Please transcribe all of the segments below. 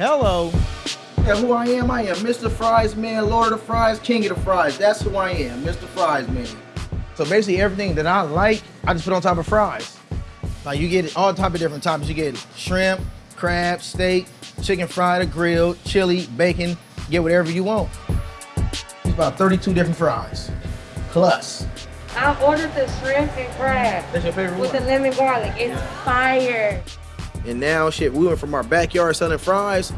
Hello. Yeah, who I am? I am Mr. Fries Man, Lord of the Fries, King of the Fries. That's who I am, Mr. Fries Man. So basically everything that I like, I just put on top of fries. Like you get all type of different toppings. You get shrimp, crab, steak, chicken fried or grilled, chili, bacon, get whatever you want. It's about 32 different fries. Plus. I ordered the shrimp and crab That's your favorite with one? the lemon garlic. It's fire. And now shit, we went from our backyard selling fries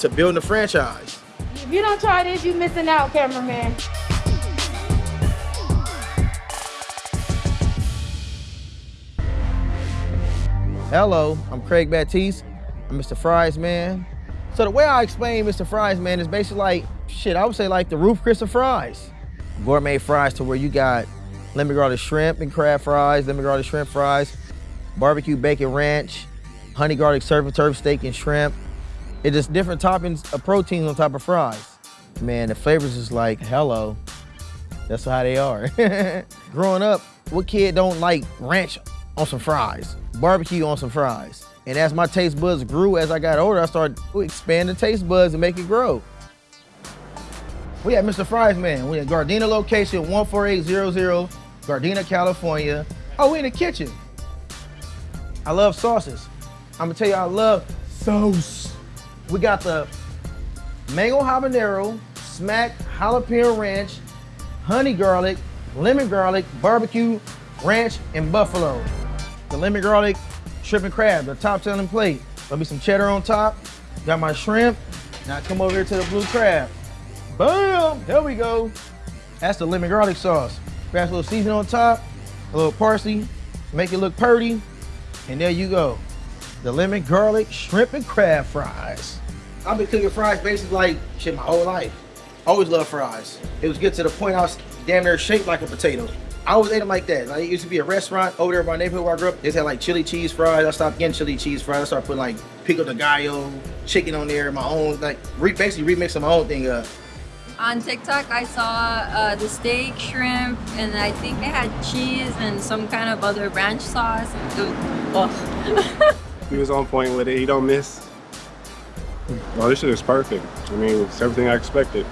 to building a franchise. If you don't try this, you're missing out, cameraman. Hello, I'm Craig Baptiste. I'm Mr. Fries Man. So the way I explain Mr. Fries Man is basically like, shit, I would say like the Ruth's Chris of fries. Gourmet fries to where you got lemon garlic shrimp and crab fries, lemon garlic shrimp fries, barbecue bacon ranch, honey garlic surf and turf steak and shrimp. It's just different toppings of proteins on top of fries. Man, the flavors is like, hello. That's how they are. Growing up, what kid don't like ranch on some fries, barbecue on some fries? And as my taste buds grew as I got older, I started to expand the taste buds and make it grow. We at Mr. Fries Man. We at Gardena location 14800, Gardena, California. Oh, we in the kitchen. I love sauces. I'm gonna tell you, I love sauce. We got the mango habanero, smack jalapeno ranch, honey garlic, lemon garlic, barbecue, ranch, and buffalo. The lemon garlic, shrimp and crab, the top selling plate. There'll be some cheddar on top. Got my shrimp. Now come over here to the blue crab. Boom, there we go. That's the lemon garlic sauce. Grab a little seasoning on top, a little parsley, make it look purty, and there you go. The lemon garlic shrimp and crab fries. I've been cooking fries basically like shit my whole life. Always loved fries. It was good to the point I was damn near shaped like a potato. I always ate them like that. Like, it used to be a restaurant over there in my neighborhood where I grew up. They had like chili cheese fries. I stopped getting chili cheese fries. I started putting like pico de gallo, chicken on there, my own, like re basically remixing my own thing up. On TikTok, I saw uh, the steak, shrimp, and I think they had cheese and some kind of other ranch sauce. It was, ugh. He was on point with it. He don't miss. Oh, this shit is perfect. I mean, it's everything I expected.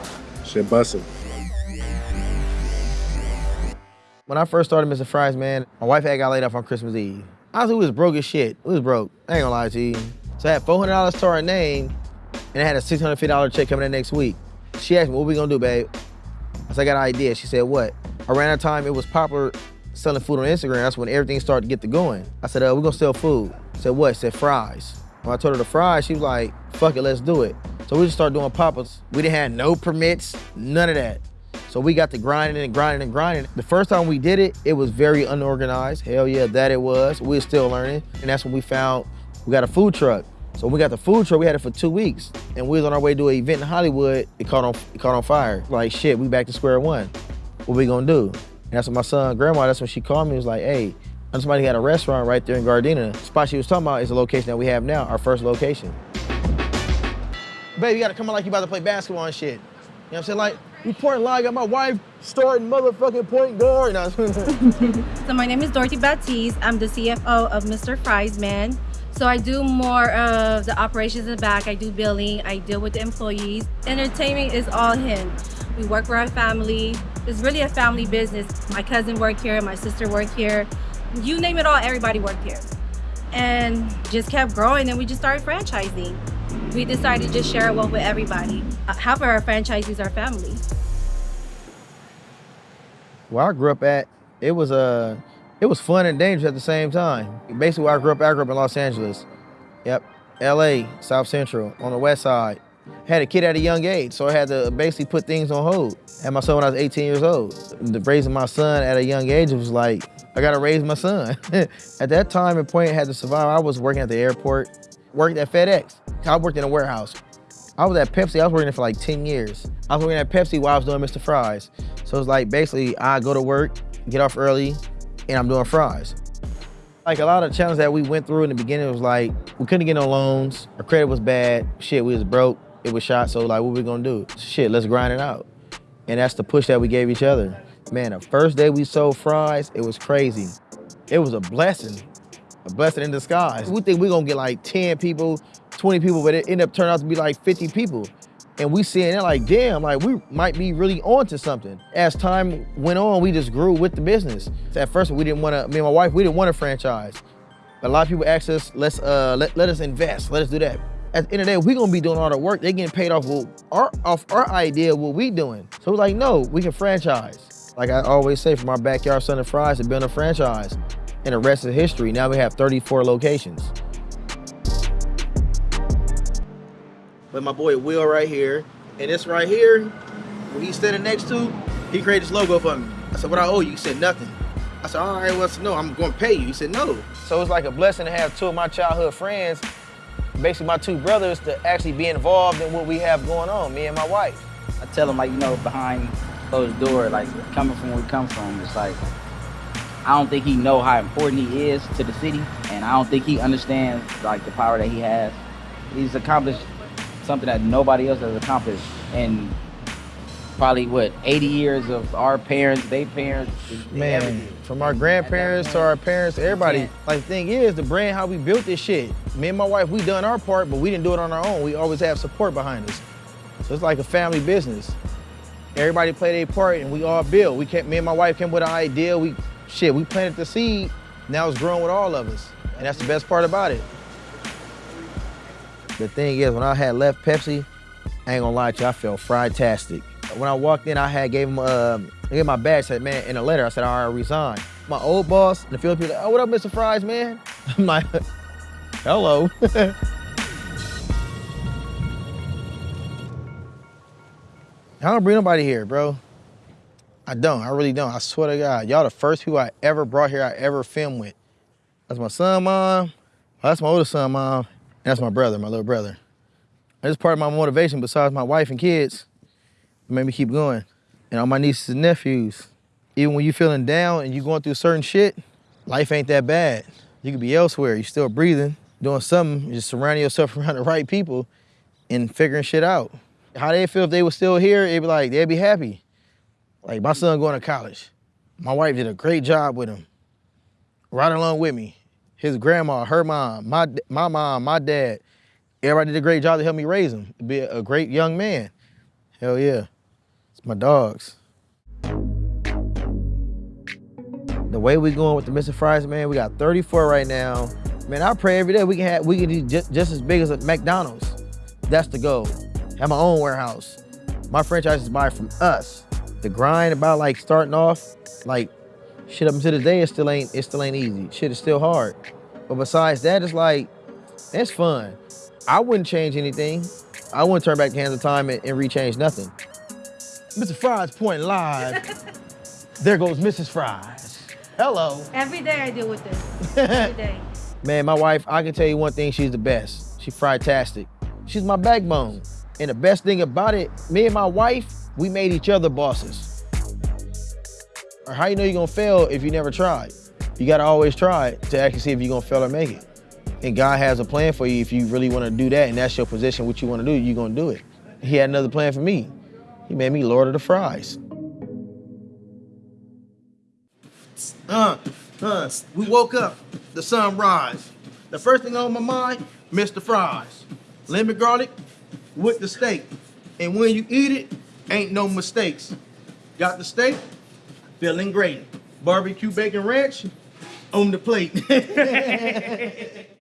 Shit busting. When I first started Mr. Fries, man, my wife had got laid off on Christmas Eve. Honestly, we was broke as shit. We was broke. I ain't gonna lie to you. So I had $400 to our name, and I had a $650 check coming in next week. She asked me, what we gonna do, babe? I said, I got an idea. She said, what? Around that time, it was popular selling food on Instagram. That's when everything started to get to going. I said, uh, we're gonna sell food. Said, what? Said, fries. When I told her the fries, she was like, fuck it, let's do it. So we just started doing pop-ups. We didn't have no permits, none of that. So we got to grinding and grinding and grinding. The first time we did it, it was very unorganized. Hell yeah, that it was. We were still learning. And that's when we found we got a food truck. So when we got the food truck, we had it for two weeks. And we was on our way to an event in Hollywood. It caught on it caught on fire. Like shit, we back to square one. What we gonna do? And that's when my son, grandma, that's when she called me, was like, hey, I somebody had a restaurant right there in Gardena. The spot she was talking about is the location that we have now, our first location. Baby, you gotta come on like you about to play basketball and shit. You know what I'm saying? Like, we point live, got my wife starting motherfucking point guard. No. So my name is Dorothy Baptiste. I'm the CFO of Mr. Fries Man. So I do more of the operations in the back. I do billing. I deal with the employees. Entertainment is all him. We work for our family. It's really a family business. My cousin worked here. My sister worked here. You name it all, everybody worked here. And just kept growing and we just started franchising. We decided to just share it with everybody. Uh, Half of our franchisees are family. where I grew up at, it was uh, it was fun and dangerous at the same time. Basically, where I grew up, I grew up in Los Angeles. Yep, L.A., South Central, on the west side. Had a kid at a young age, so I had to basically put things on hold. Had my son when I was 18 years old. The- Raising my son at a young age was like, I gotta raise my son. at that time and point, I had to survive. I was working at the airport, worked at FedEx. I worked in a warehouse. I was at Pepsi, I was working there for like 10 years. I was working at Pepsi while I was doing Mr. Fries. So it's like basically I go to work, get off early, and I'm doing fries. Like a lot of challenges that we went through in the beginning was like, we couldn't get no loans, our credit was bad, shit, we was broke, it was shot, so like what we gonna do? Shit, let's grind it out. And that's the push that we gave each other. Man, the first day we sold fries, it was crazy. It was a blessing, a blessing in disguise. We think we gonna get like 10 people, 20 people, but it ended up turning out to be like 50 people. And we seeing it like, damn, like we might be really onto something. As time went on, we just grew with the business. So At first, we didn't want to, me and my wife, we didn't want a franchise. But a lot of people asked us, let's uh, let, let us invest, let us do that. At the end of the day, we gonna be doing all the work. They getting paid off what, our off our idea of what we doing. So we're like, no, we can franchise. Like I always say, from our backyard Sun and Fries to build a franchise. And the rest is history. Now we have 34 locations. But my boy Will right here, and this right here, who he's standing next to, he created this logo for me. I said, what I owe you? He said, nothing. I said, all right, well, no, I'm to pay you. He said, no. So it's like a blessing to have two of my childhood friends, basically my two brothers, to actually be involved in what we have going on, me and my wife. I tell him like, you know, behind closed door, like coming from where we come from, it's like, I don't think he know how important he is to the city, and I don't think he understands like the power that he has. He's accomplished something that nobody else has accomplished in probably what 80 years of our parents, their parents, Man, everything. from our grandparents to our parents, everybody. Yeah. Like the thing is, the brand, how we built this shit. Me and my wife, we done our part, but we didn't do it on our own. We always have support behind us. So it's like a family business. Everybody play their part and we all build. We came, me and my wife came with an idea. We, shit, we planted the seed. Now it's growing with all of us. And that's the best part about it. The thing is, when I had left Pepsi, I ain't gonna lie to you, I felt fried-tastic. When I walked in, I had gave him, uh, gave my badge, said, man, in a letter, I said, I resigned. My old boss, the Philippines, like, oh, what up, Mr. Fries, man? I'm like, hello. I don't bring nobody here, bro. I don't, I really don't. I swear to God, y'all the first people I ever brought here, I ever filmed with. That's my son, mom. That's my older son, mom. And that's my brother, my little brother. That's part of my motivation besides my wife and kids. Made me keep going. And all my nieces and nephews. Even when you're feeling down and you're going through certain shit, life ain't that bad. You could be elsewhere. you're still breathing, doing something, just surrounding yourself around the right people and figuring shit out. How they feel if they were still here, it'd be like, they'd be happy. Like my son going to college. My wife did a great job with him. Right along with me. His grandma, her mom, my, my mom, my dad. Everybody did a great job to help me raise him. Be a great young man. Hell yeah. My dogs. The way we going with the Mr. Fries, man, we got 34 right now. Man, I pray every day we can have we can do just, just as big as a McDonald's. That's the goal. Have my own warehouse. My franchises buy from us. The grind about like starting off, like shit up until today, it still ain't it still ain't easy. Shit is still hard. But besides that, it's like it's fun. I wouldn't change anything. I wouldn't turn back the hands of time and, and rechange nothing. Mr. Fries point live. there goes Mrs. Fries. Hello. Every day I deal with this. Every day. Man, my wife, I can tell you one thing, she's the best. She's fried-tastic. She's my backbone. And the best thing about it, me and my wife, we made each other bosses. Or how you know you're gonna fail if you never tried? You gotta always try to actually see if you're gonna fail or make it. And God has a plan for you if you really wanna do that and that's your position, what you wanna do, you're gonna do it. He had another plan for me. He made me Lord of the Fries. Uh, uh, we woke up, the sun rise. The first thing on my mind, Mr. Fries. Lemon garlic with the steak. And when you eat it, ain't no mistakes. Got the steak, feeling great. Barbecue bacon ranch on the plate.